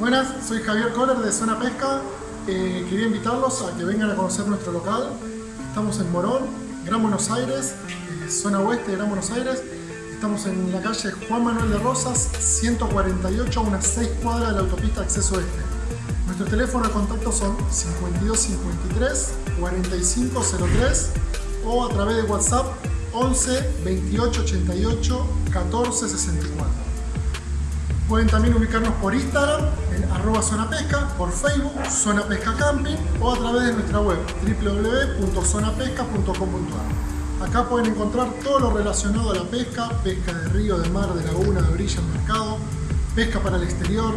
Buenas, soy Javier Kohler de Zona Pesca. Eh, quería invitarlos a que vengan a conocer nuestro local. Estamos en Morón, Gran Buenos Aires, eh, zona oeste de Gran Buenos Aires. Estamos en la calle Juan Manuel de Rosas, 148, a unas 6 cuadras de la autopista Acceso Este. Nuestros teléfonos de contacto son 5253 4503 o a través de WhatsApp 11 28 88 14 64. Pueden también ubicarnos por Instagram en arroba zona pesca, por Facebook, Zona Pesca Camping o a través de nuestra web www.zonapesca.com.ar. Acá pueden encontrar todo lo relacionado a la pesca, pesca de río, de mar, de laguna, de orilla, mercado, pesca para el exterior,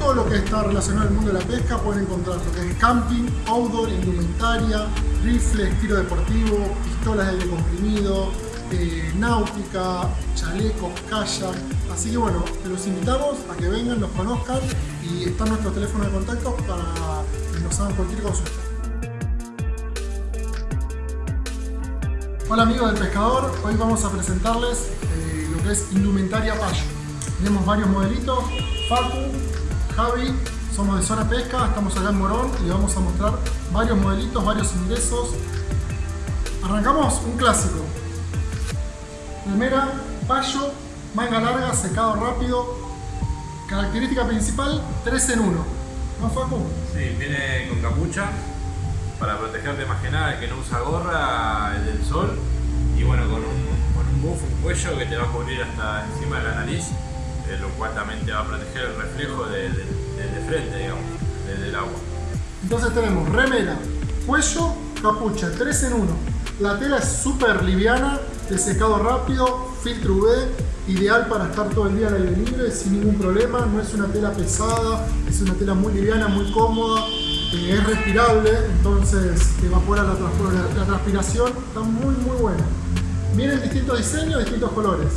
todo lo que está relacionado al mundo de la pesca pueden encontrar lo que es camping, outdoor, indumentaria, rifles, tiro deportivo, pistolas de aire comprimido, eh, náutica, chalecos, kayak. Así que bueno, los invitamos a que vengan, nos conozcan y está nuestro teléfono de contacto para que nos hagan cualquier consulta. Hola amigos del pescador, hoy vamos a presentarles eh, lo que es indumentaria payo. Tenemos varios modelitos, Facu, Javi, somos de Zona Pesca, estamos acá en Morón y vamos a mostrar varios modelitos, varios ingresos. Arrancamos un clásico. Primera, payo, manga larga, secado rápido. Característica principal, 3 en 1. ¿No, Facu? Sí, viene con capucha para protegerte más que nada, el que no usa gorra, el del sol. Y bueno, con un, con un buff, un cuello que te va a cubrir hasta encima de la nariz eh, lo cual también te va a proteger el reflejo de, de, de frente, digamos, del agua. Entonces tenemos remera, cuello, capucha, 3 en 1. La tela es súper liviana, de secado rápido, filtro UV, ideal para estar todo el día al aire libre sin ningún problema. No es una tela pesada, es una tela muy liviana, muy cómoda, eh, es respirable, entonces evapora la, la, la transpiración, está muy muy buena. Vienen distintos diseños, distintos colores.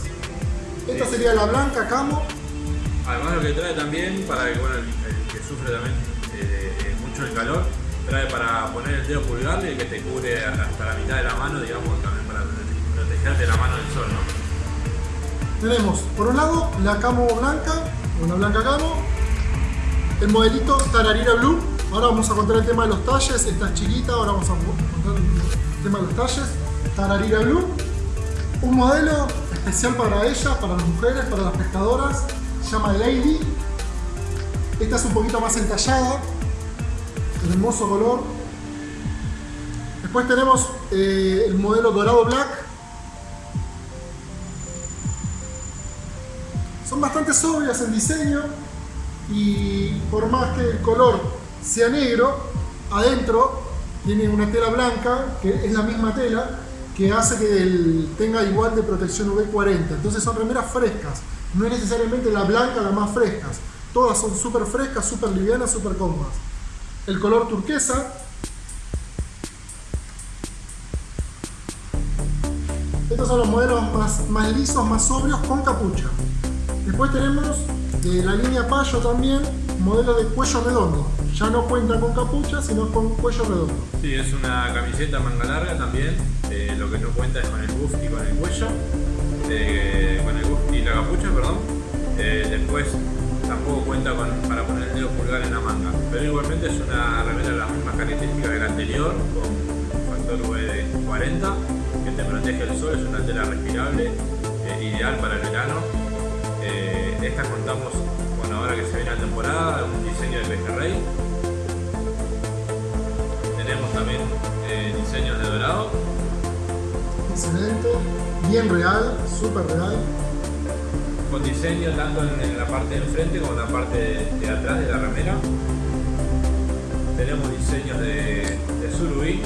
Esta sería la blanca camo. Además lo que trae también, para que, bueno, el, el que sufre también eh, mucho el calor, trae para poner el dedo pulgar y que te cubre hasta la mitad de la mano, digamos, también para protegerte la mano del sol. Tenemos, por un lado, la camo blanca, una blanca camo, el modelito Tararira Blue, ahora vamos a contar el tema de los talles, esta es chiquita, ahora vamos a contar el tema de los talles, Tararira Blue, un modelo especial para ellas, para las mujeres, para las pescadoras, se llama Lady. Esta es un poquito más entallada, hermoso color. Después tenemos eh, el modelo dorado black. Son bastante sobrias en diseño y por más que el color sea negro, adentro tiene una tela blanca, que es la misma tela, que hace que tenga igual de protección UV40. Entonces son remeras frescas. No es necesariamente la blanca la más frescas. Todas son súper frescas, súper livianas, súper cómodas. El color turquesa. Estos son los modelos más, más lisos, más sobrios, con capucha. Después tenemos la línea Payo también, modelo de cuello redondo. Ya no cuenta con capucha, sino con cuello redondo. Sí, es una camiseta manga larga también. Eh, lo que no cuenta es con el buff y con el cuello. Eh, con el buff y la capucha, perdón. Eh, después tampoco cuenta con, para pulgar en la manga. Pero igualmente es una remera de las mismas características que la anterior, con factor V de 40, que te protege el sol, es una tela respirable, ideal para el verano. esta contamos con ahora que se viene la temporada, un diseño de pejerrey. Tenemos también diseños de dorado excelente, bien real, súper real. Con diseño tanto en, la parte del frente como en la parte de, de atrás de la remera. Tenemos diseños de, de surubí,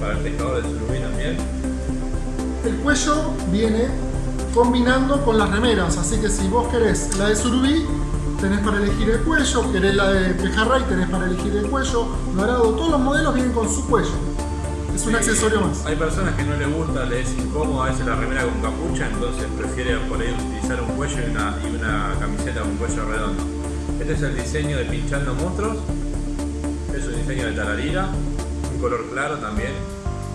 para el pescador de surubí también. El cuello viene combinando con las remeras, así que si vos querés la de surubí, tenés para elegir el cuello, querés la de pejerrey, tenés para elegir el cuello, dorado, todos los modelos vienen con su cuello. Es un accesorio más. Hay personas que no les gusta, les es incómodo a veces la remera con capucha, entonces prefieren por ahí utilizar un cuello y una, y una camiseta con cuello redondo. Este es el diseño de Pinchando Monstruos. Es un diseño de tararira, un color claro también.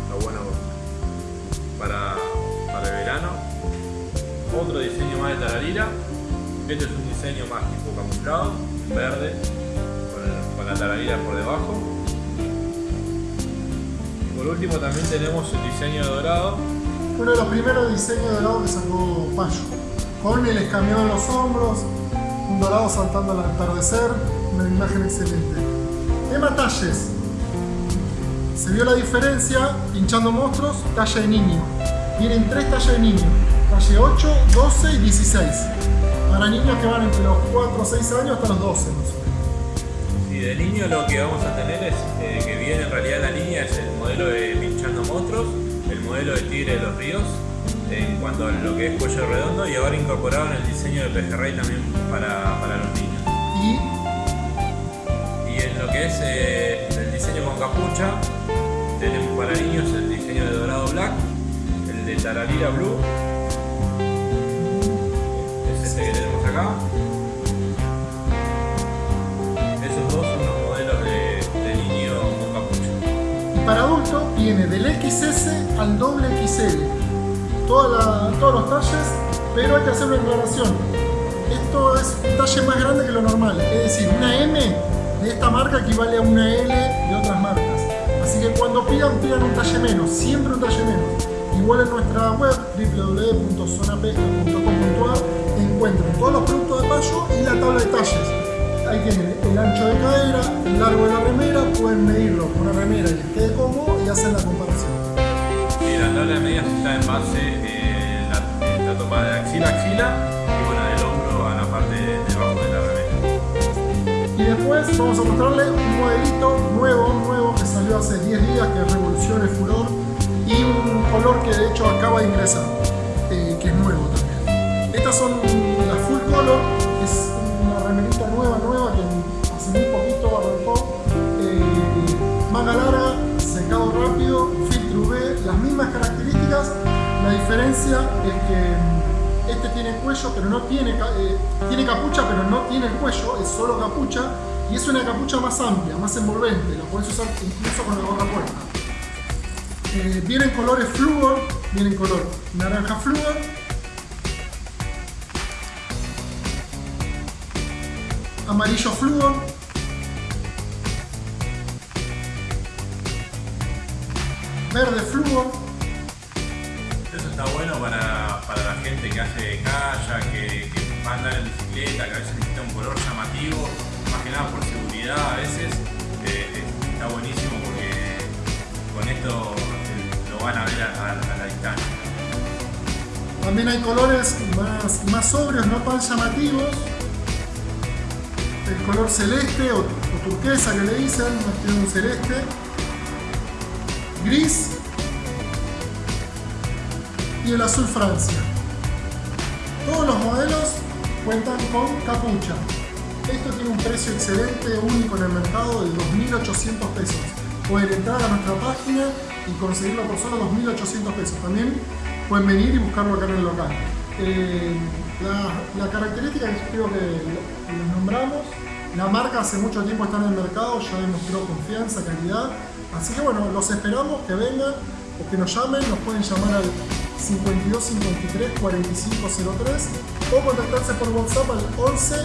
Está bueno para, para el verano. Otro diseño más de tararira. Este es un diseño más tipo camuflado, verde, con, la tararira por debajo. Por último también tenemos el diseño dorado. Uno de los primeros diseños de dorado que sacó Payo. Con el escameado en los hombros, un dorado saltando al atardecer, una imagen excelente. Tema talles. Se vio la diferencia hinchando monstruos, talla de niño. Vienen tres tallas de niño, talle 8, 12 y 16. Para niños que van entre los 4 o 6 años hasta los 12 de niño lo que vamos a tener es eh, que viene en realidad la línea es el modelo de Pinchando Monstruos, el modelo de Tigre de los Ríos, en cuanto a lo que es cuello redondo y ahora incorporado en el diseño de pejerrey también para, para, los niños. ¿Y? y en lo que es eh, el diseño con capucha, tenemos para niños el diseño de dorado black, el de tararira blue, es este que tenemos acá. Para adultos viene del XS al doble XL todos los talles, pero hay que hacer una aclaración. Esto es un talle más grande que lo normal, es decir, una M de esta marca equivale a una L de otras marcas. Así que cuando pidan, pidan un talle menos, siempre un talle menos. Igual en nuestra web www.zonapesca.com.ar encuentran todos los productos de payo y la tabla de talles. Ahí tienen el ancho de cadera, el largo de la remera, pueden medirlo con una remera y les quede cómodo y hacen la comparación la tabla de medidas está en base eh, la, la, toma de axila a axila y bueno, del hombro a la parte de, debajo de la remera. Y después vamos a mostrarle un modelito nuevo, nuevo que salió hace 10 días que revoluciona el furor y un color que de hecho acaba de ingresar, eh, que es nuevo también. Estas son las full color, es una remerita nueva, nueva que hace muy poquito arrancó, eh, manga larga, secado rápido, las mismas características, la diferencia es que mm, este tiene cuello, pero no tiene, eh, tiene capucha, pero no tiene el cuello, es solo capucha, y es una capucha más amplia, más envolvente, la puedes usar incluso con la gorra puesta. Eh, vienen colores flúor, vienen color naranja flúor, amarillo flúor, verde fluo. Eso está bueno para, para la gente que hace calle, que, que va a andar en bicicleta, que a veces necesita un color llamativo, más que nada por seguridad a veces. Eh, está buenísimo porque con esto lo van a ver a, la distancia. También hay colores más, más sobrios, no tan llamativos. Color celeste o, turquesa que le dicen, tiene un celeste gris y el azul Francia. Todos los modelos cuentan con capucha. Esto tiene un precio excelente, único en el mercado de 2.800 pesos. Pueden entrar a nuestra página y conseguirlo por solo 2.800 pesos. También pueden venir y buscarlo acá en el local. Eh, la, característica que creo que les nombramos, la marca hace mucho tiempo está en el mercado, ya demostró confianza, calidad Así que bueno, los esperamos que vengan o que nos llamen, nos pueden llamar al 52 53 4503 o contactarse por WhatsApp al 11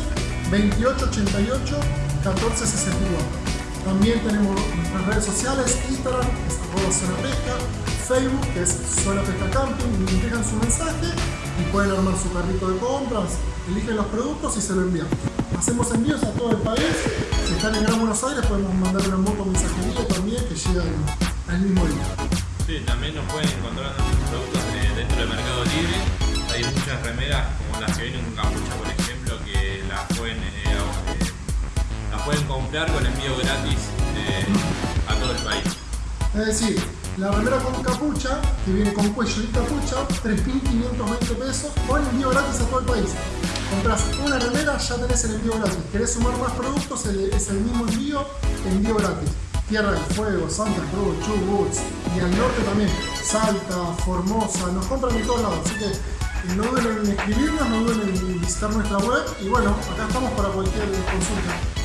28 88 14 61. También tenemos nuestras redes sociales, Instagram, es arroba zona pesca, Facebook, que es zona pesca camping, nos dejan su mensaje y pueden armar su carrito de compras, eligen los productos y se lo envían. Hacemos envíos a todo el país. Si están en Gran Buenos Aires podemos mandar una moto mensajería también que llega al mismo día. Sí, también nos pueden encontrar nuestros productos dentro del Mercado Libre. Hay muchas remeras como las que vienen con capucha, por ejemplo, que las pueden, eh, eh, las pueden comprar con envío gratis eh, a todo el país. Es decir, la remera con capucha, que viene con cuello y capucha, 3.520 pesos, con envío gratis a todo el país. Compras una remera, ya tenés el envío gratis. ¿Querés sumar más productos? Es el mismo envío, envío gratis. Tierra del Fuego, Santa Cruz, Chubut y al norte también, Salta, Formosa, nos compran de todos lados. Así que no duden en escribirnos, no duden en visitar nuestra web y bueno, acá estamos para cualquier consulta.